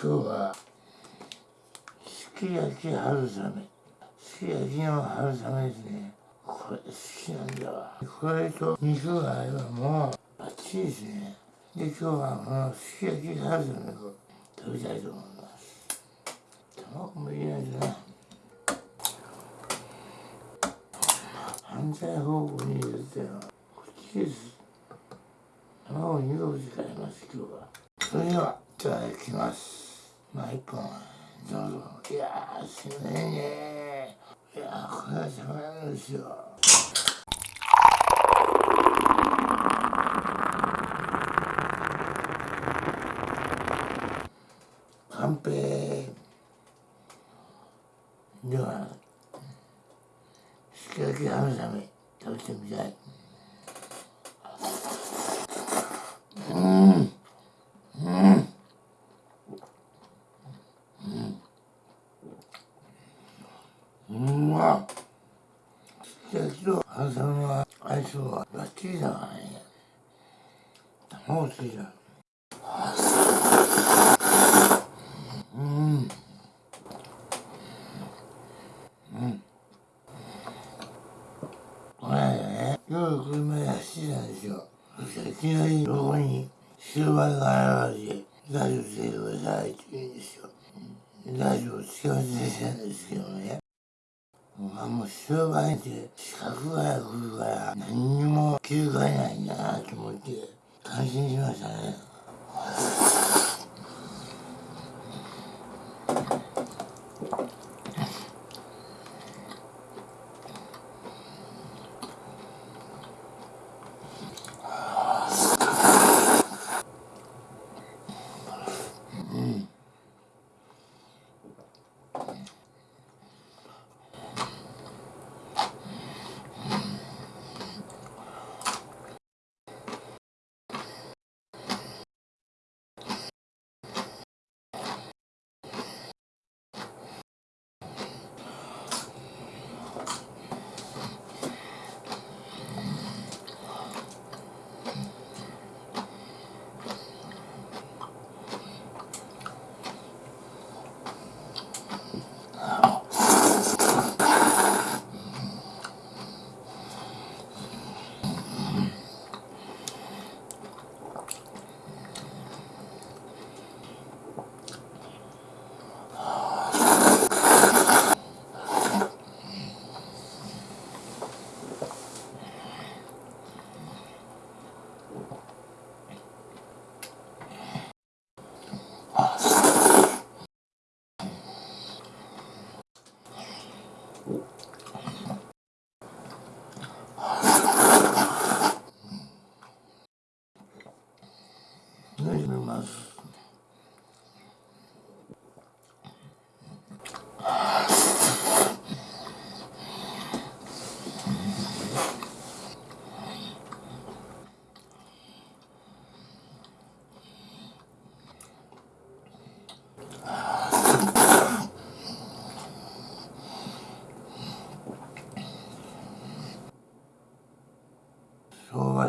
今日はすき焼き春雨。すき焼きの春雨ですね。これ好きなんだわ。これと肉があればもうバッチリですね。で今日はこのすき焼き春雨を食べたいと思います。卵も入れないとな。反対方向に入れてのはこっちです卵2個使います今日は。それではいただきます。まあ一本どうぞいやすごいね。いやこれはたまらんですよ。完璧ではすき焼き春雨食べてみたいうんうんうんうまっすき焼きと春雨は相性はバッチリだからね卵ついたうん。うん。これね夜車で走ってたんですよそしたらいきなり横に終盤が現れて大丈夫してくださいって言うんですよ。大丈夫。幸せなんですけどね。まあもう終盤って資格が来るから何にも気づかないんだなと思って感心しましたね。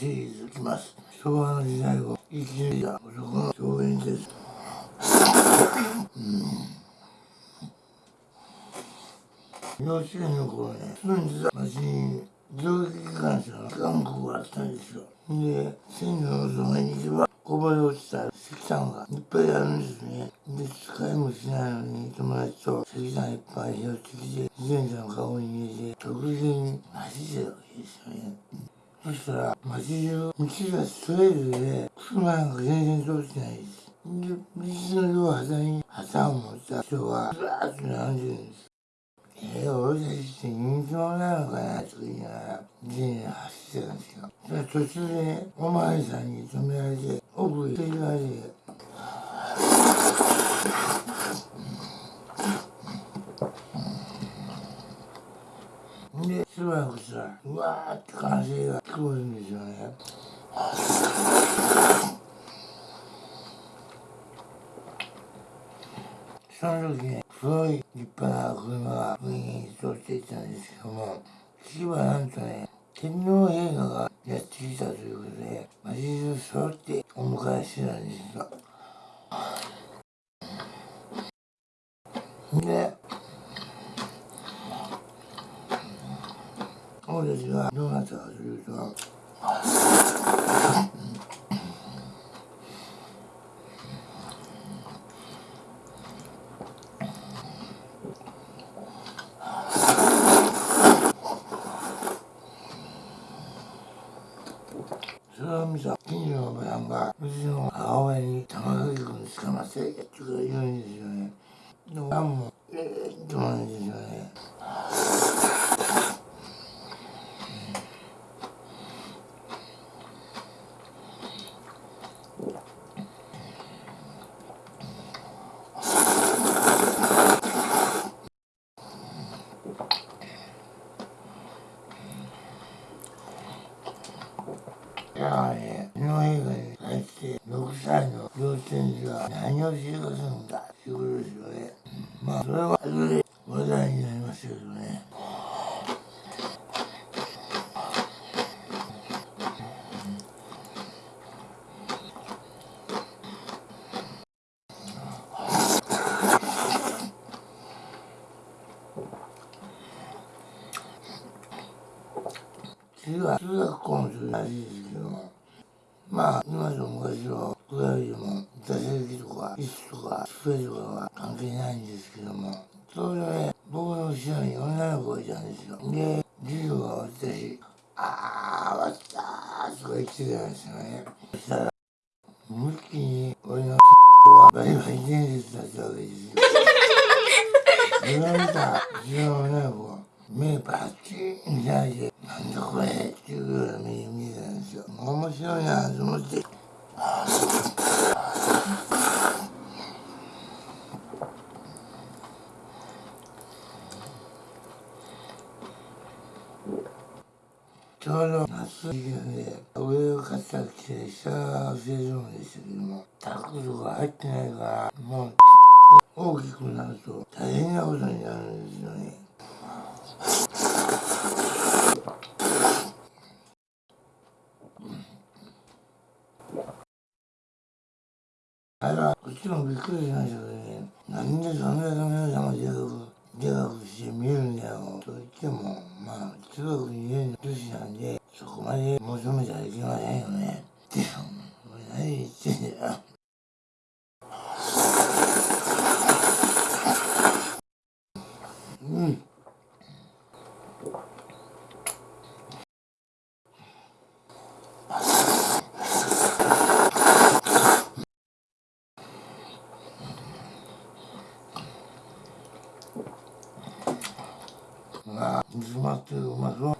昭和シリーズきます。昭和の時代を生き抜いた男の表現です。うん。幼稚園の頃ね住んでた町に蒸気機関車の韓国があったんですよ。で線路のそばに行けばこぼれ落ちた石炭がいっぱいあるんですね。で使いもしないのに友達と石炭いっぱい拾ってきて自転車のカゴに入れて直前に走ってるわけですよね。そしたら街中道がストレートで車なんか全然通ってないですで道の両端に旗を持った人がずらーっと並んでるんです。えー、俺たちって人気者なのかなとか言いながら自転車走ってたんですよ。それ途中でお巡りさんに止められて奥へ行って言われてその時にごい立派な車が部に移っしていたんですけども、次はなんとね、天皇陛下がやってきたということで、マジで揃ってお迎えしてたんですが。で、俺たちがどうなったかというと、歳の幼稚園児が何をしようするんだっていうことですよね。まあ、それは後で話題になりますけどね。次は中学校の時らしいですけども、まあ、今と昔は比べても、座席とか、椅子とか、机とかは関係ないんですけども、それで、僕の後ろに女の子がいたんですよ。で、授業が終わったし、あー、終わったーとか言ってたんですよね。そしたら、無気に俺のはバリバリ伝説だったわけですよ。それを見た後ろの女の子が、目パッチン開いて、なんだこれっていうような目に見えたんですよ。面白いなと思って。ちょうど夏時期なんで、上を買った着て、下が忘れるんですけども、タックとか入ってないから、もう、大きくなると大変なことになるんですよね。あれは、こっちもびっくりしましたけどね、なんでそんなに皆さんが自覚、自覚して見るんだよ、と言っても、まあ、中学2年の年なんで、そこまで求めちゃいけませんよね。って、お前何言ってんだよ。うん。が煮詰まってるうまそう。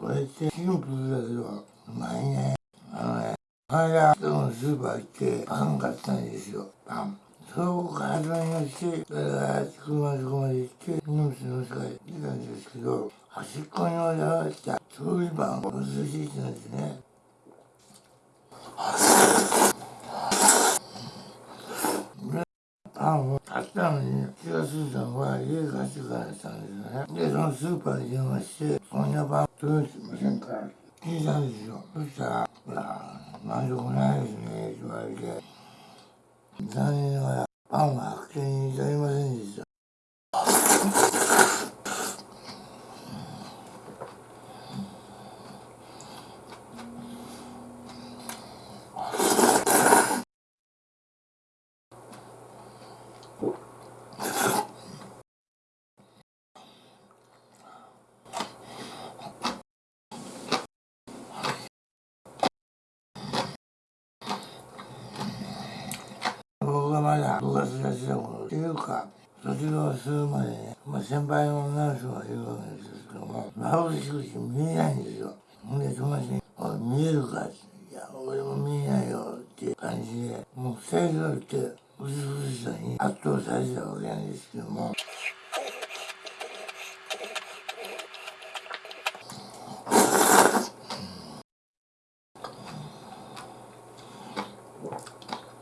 これってシンプルだけどうまいね。あのね、この、スーパー行ってパン買ったんですよ。パン。そこから始まりまして、だから車のとこまで行って、荷物の世界に来たんですけど、端っこに置いてあった調理パンを忘れていたんですね。パンを買ったのに気がついたのは家帰ってからだったんですよね。で、そのスーパーに電話して、こんなパン届いてませんか聞いたんですよ。そしたら、いや、満足ないですね、言われて。残念ながら、パンは発見に至りませんでした。僕がまだっていうか、卒業するまでね、まあ、先輩の女の人がいるわけですけども、眩しくて見えないんですよ。ほんで、友達に、おい、見えるか、いや、俺も見えないよっていう感じで、もう二人とって、美しさに圧倒されてたわけなんですけども、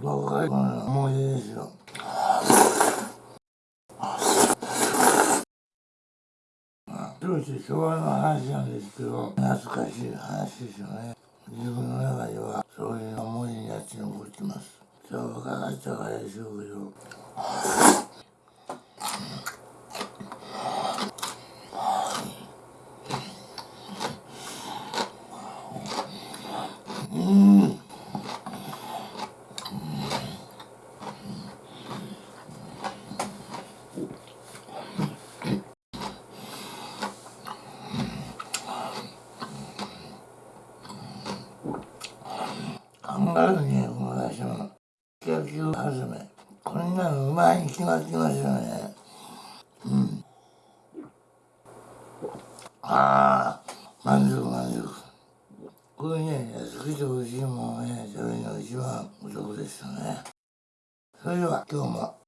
若い頃の思い出ですよ。当時昭和の話なんですけど、懐かしい話ですよね。自分の中ではそういう思いになって残ってます。そう若かったからでしょうけど、ある、こ。野球始め。こんなのうまいに決まってますよね。うん。ああ、満足満足。こういうね、てしいものをね、食べるのが一番お得ですよね。それでは今日も